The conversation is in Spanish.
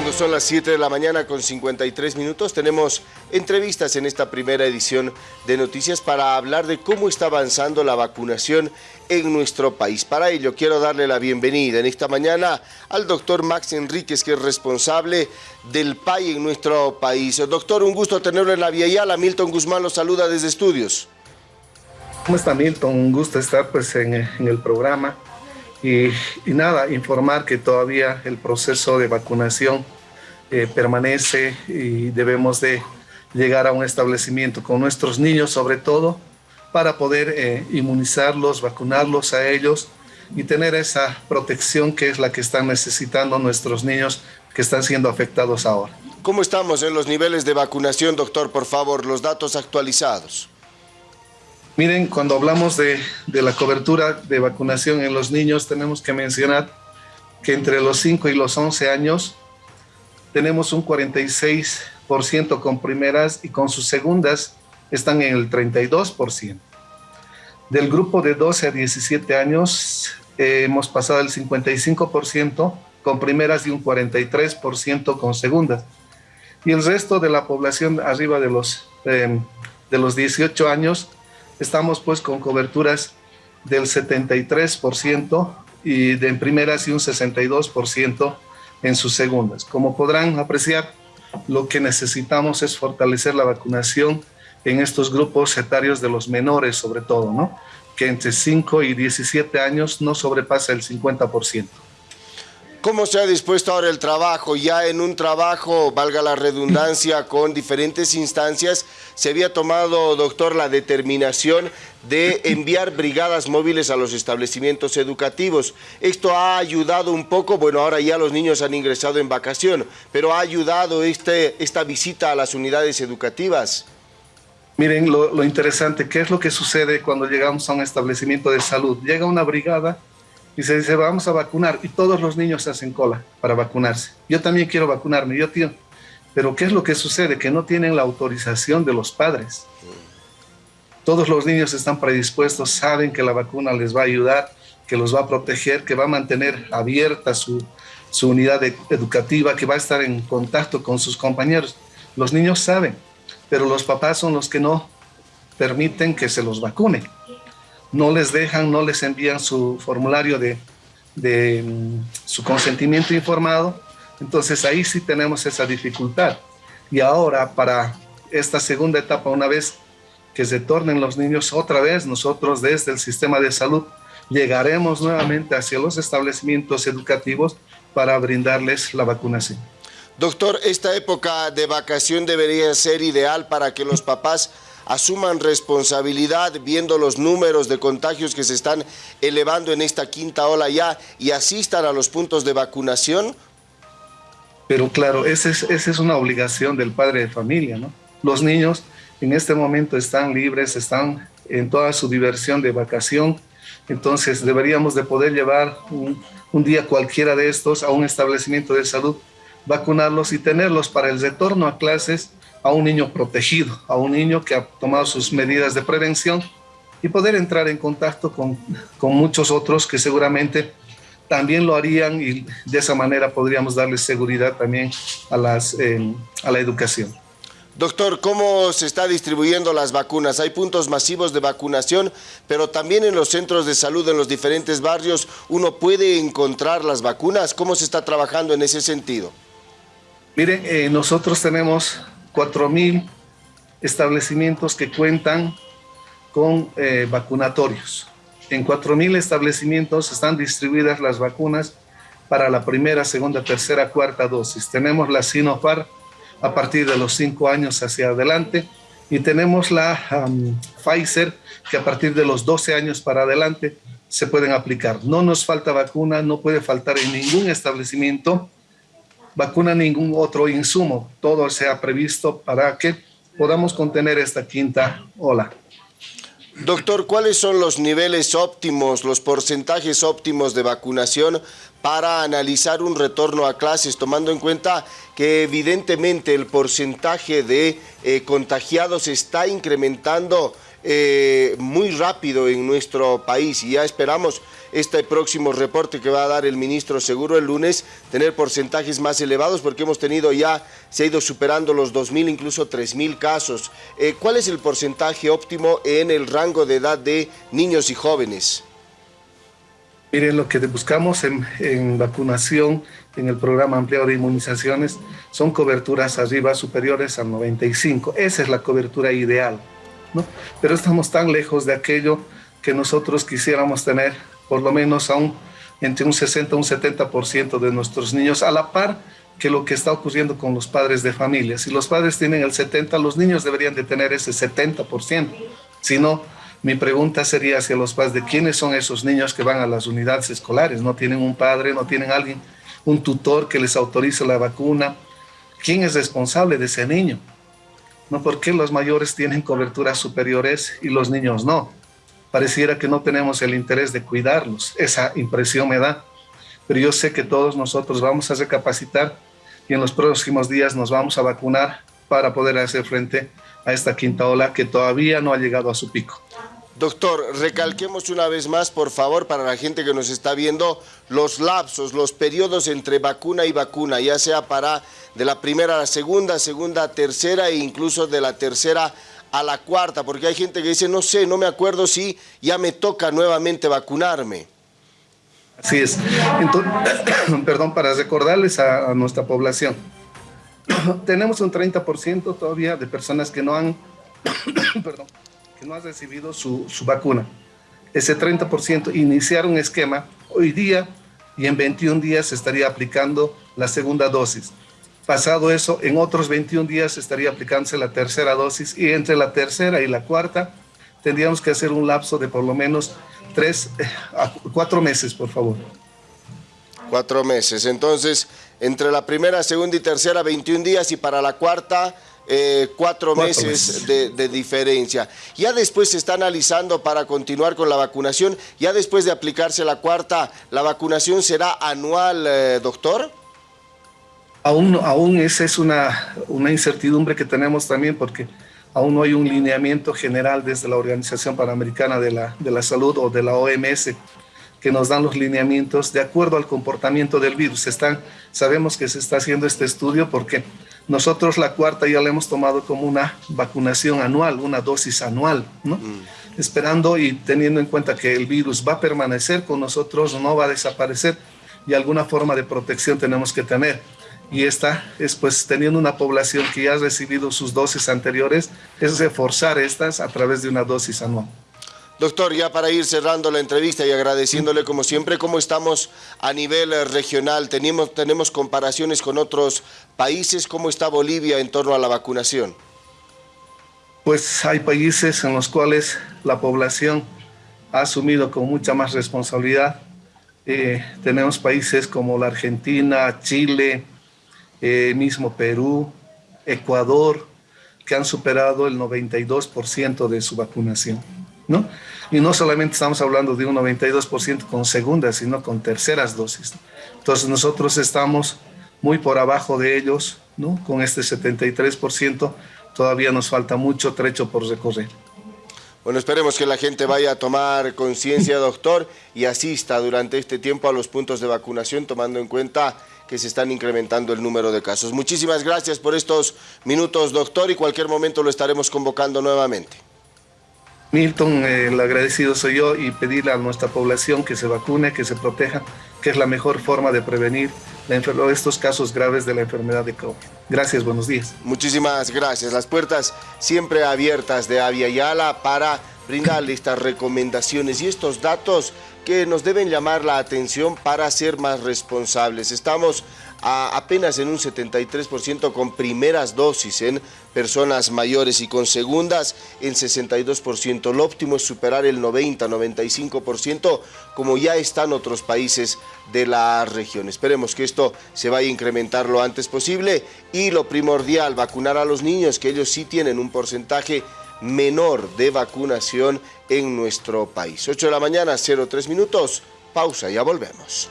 cuando son las 7 de la mañana con 53 minutos, tenemos entrevistas en esta primera edición de Noticias para hablar de cómo está avanzando la vacunación en nuestro país. Para ello quiero darle la bienvenida en esta mañana al doctor Max Enríquez, que es responsable del PAI en nuestro país. Doctor, un gusto tenerlo en la Vía Yala. Milton Guzmán lo saluda desde estudios. ¿Cómo está Milton? Un gusto estar pues, en, en el programa. Y, nada, informar que todavía el proceso de vacunación eh, permanece y debemos de llegar a un establecimiento con nuestros niños sobre todo para poder eh, inmunizarlos, vacunarlos a ellos y tener esa protección que es la que están necesitando nuestros niños que están siendo afectados ahora. ¿Cómo estamos en los niveles de vacunación, doctor? Por favor, los datos actualizados. Miren, cuando hablamos de, la cobertura de vacunación en los niños, tenemos que mencionar que entre los 5 y los 11 años tenemos un 46% con primeras y con sus segundas están en el 32%. Del grupo de 12 a 17 años eh, hemos pasado el 55% con primeras y un 43% con segundas. Y el resto de la población arriba de los, eh, de los 18 años estamos pues con coberturas del 73% y de en primeras y un 62% en sus segundas. Como podrán apreciar, lo que necesitamos es fortalecer la vacunación en estos grupos etarios de los menores sobre todo, ¿no? que entre 5 y 17 años no sobrepasa el 50%. ¿Cómo se ha dispuesto ahora el trabajo? Ya en un trabajo, valga la redundancia, con diferentes instancias, se había tomado, doctor, la determinación de enviar brigadas móviles a los establecimientos educativos. Esto ha ayudado un poco, bueno, ahora ya los niños han ingresado en vacación, pero ha ayudado este, esta visita a las unidades educativas. Miren lo, lo interesante, ¿qué es lo que sucede cuando llegamos a un establecimiento de salud? Llega una brigada y se dice, vamos a vacunar, y todos los niños se hacen cola para vacunarse. Yo también quiero vacunarme, yo tío. Pero ¿qué es lo que sucede? Que no tienen la autorización de los padres. Todos los niños están predispuestos, saben que la vacuna les va a ayudar, que los va a proteger, que va a mantener abierta su, su unidad educativa, que va a estar en contacto con sus compañeros. Los niños saben, pero los papás son los que no permiten que se los vacune no les dejan, no les envían su formulario de, mm, su consentimiento informado, entonces ahí sí tenemos esa dificultad. Y ahora para esta segunda etapa, una vez que se tornen los niños otra vez, nosotros desde el sistema de salud llegaremos nuevamente hacia los establecimientos educativos para brindarles la vacunación. Doctor, esta época de vacación debería ser ideal para que los papás asuman responsabilidad viendo los números de contagios que se están elevando en esta quinta ola ya y asistan a los puntos de vacunación? Pero claro, esa es, esa es una obligación del padre de familia, ¿no? Los niños en este momento están libres, están en toda su diversión de vacación, entonces deberíamos de poder llevar un, un día cualquiera de estos a un establecimiento de salud, vacunarlos y tenerlos para el retorno a clases a un niño protegido, a un niño que ha tomado sus medidas de prevención y poder entrar en contacto con, con muchos otros que seguramente también lo harían y de esa manera podríamos darles seguridad también a, las, a la educación. Doctor, ¿cómo se está distribuyendo las vacunas? Hay puntos masivos de vacunación, pero también en los centros de salud, en los diferentes barrios, uno puede encontrar las vacunas. ¿Cómo se está trabajando en ese sentido? Miren, eh, nosotros tenemos 4.000 establecimientos que cuentan con eh, vacunatorios. En 4.000 establecimientos están distribuidas las vacunas para la primera, segunda, tercera, cuarta dosis. Tenemos la Sinopharm a partir de los 5 años hacia adelante y tenemos la Pfizer que a partir de los 12 años para adelante se pueden aplicar. No nos falta vacuna, no puede faltar en ningún establecimiento vacuna ningún otro insumo. Todo se ha previsto para que podamos contener esta quinta ola. Doctor, ¿cuáles son los niveles óptimos, los porcentajes óptimos de vacunación para analizar un retorno a clases, tomando en cuenta que evidentemente el porcentaje de eh, contagiados está incrementando eh, muy rápido en nuestro país y ya esperamos este próximo reporte que va a dar el ministro seguro el lunes, tener porcentajes más elevados porque hemos tenido ya, se ha ido superando los 2.000, incluso 3.000 casos. Eh, ¿Cuál es el porcentaje óptimo en el rango de edad de niños y jóvenes? Miren, lo que buscamos en, vacunación, en el programa ampliado de inmunizaciones, son coberturas arriba superiores al 95. Esa es la cobertura ideal, Pero estamos tan lejos de aquello que nosotros quisiéramos tener por lo menos entre un 60 y un 70% de nuestros niños a la par que lo que está ocurriendo con los padres de familia. Si los padres tienen el 70, los niños deberían de tener ese 70%. Si no, mi pregunta sería hacia los padres de quiénes son esos niños que van a las unidades escolares. No tienen un padre, no tienen alguien, un tutor que les autorice la vacuna. ¿Quién es responsable de ese niño? ¿No? ¿Por qué los mayores tienen coberturas superiores y los niños no? Pareciera que no tenemos el interés de cuidarlos. Esa impresión me da. Pero yo sé que todos nosotros vamos a recapacitar y en los próximos días nos vamos a vacunar para poder hacer frente a esta quinta ola que todavía no ha llegado a su pico. Doctor, recalquemos una vez más, por favor, para la gente que nos está viendo, los lapsos, los periodos entre vacuna y vacuna, ya sea para de la primera a la segunda, segunda a tercera e incluso de la tercera a la cuarta, porque hay gente que dice, no sé, no me acuerdo si ya me toca nuevamente vacunarme. Así es. Entonces, perdón, para recordarles a, a nuestra población, tenemos un 30% todavía de personas que no han, perdón, que no han recibido su, su vacuna. Ese 30% iniciar un esquema hoy día y en 21 días se estaría aplicando la segunda dosis. Pasado eso, en otros 21 días estaría aplicándose la tercera dosis y entre la tercera y la cuarta tendríamos que hacer un lapso de por lo menos tres a cuatro meses, por favor. Cuatro meses. Entonces, entre la primera, segunda y tercera, 21 días y para la cuarta, eh, cuatro, meses, De, de, diferencia. Ya después se está analizando para continuar con la vacunación, ya después de aplicarse la cuarta, ¿la vacunación será anual, eh, doctor? Aún, aún esa es una, una incertidumbre que tenemos también porque aún no hay un lineamiento general desde la Organización Panamericana de la, de la Salud o de la OMS que nos dan los lineamientos de acuerdo al comportamiento del virus. Están, sabemos que se está haciendo este estudio porque nosotros la cuarta ya la hemos tomado como una vacunación anual, una dosis anual, ¿no? Mm. Esperando y teniendo en cuenta que el virus va a permanecer con nosotros, no va a desaparecer y alguna forma de protección tenemos que tener. Y esta es pues teniendo una población que ya ha recibido sus dosis anteriores, es reforzar estas a través de una dosis anual. Doctor, ya para ir cerrando la entrevista y agradeciéndole como siempre, ¿cómo estamos a nivel eh, regional? ¿Tenemos, ¿Tenemos comparaciones con otros países? ¿Cómo está Bolivia en torno a la vacunación? Pues hay países en los cuales la población ha asumido con mucha más responsabilidad. Eh, tenemos países como la Argentina, Chile, eh, mismo Perú, Ecuador, que han superado el 92% de su vacunación. ¿No? Y no solamente estamos hablando de un 92% con segundas, sino con terceras dosis. Entonces nosotros estamos muy por abajo de ellos, ¿no? Con este 73%, todavía nos falta mucho trecho por recorrer. Bueno, esperemos que la gente vaya a tomar conciencia, doctor, y asista durante este tiempo a los puntos de vacunación, tomando en cuenta que se están incrementando el número de casos. Muchísimas gracias por estos minutos, doctor, y cualquier momento lo estaremos convocando nuevamente. Milton, el agradecido soy yo y pedirle a nuestra población que se vacune, que se proteja, que es la mejor forma de prevenir estos casos graves de la enfermedad de COVID. Gracias, buenos días. Muchísimas gracias. Las puertas siempre abiertas de Avia Yala para brindarle estas recomendaciones y estos datos que nos deben llamar la atención para ser más responsables. Estamos apenas en un 73% con primeras dosis en personas mayores y con segundas en 62%. Lo óptimo es superar el 90-95% como ya están otros países de la región. Esperemos que esto se vaya a incrementar lo antes posible y lo primordial, vacunar a los niños, que ellos sí tienen un porcentaje menor de vacunación en nuestro país. 8 de la mañana, 03 minutos, pausa, ya volvemos.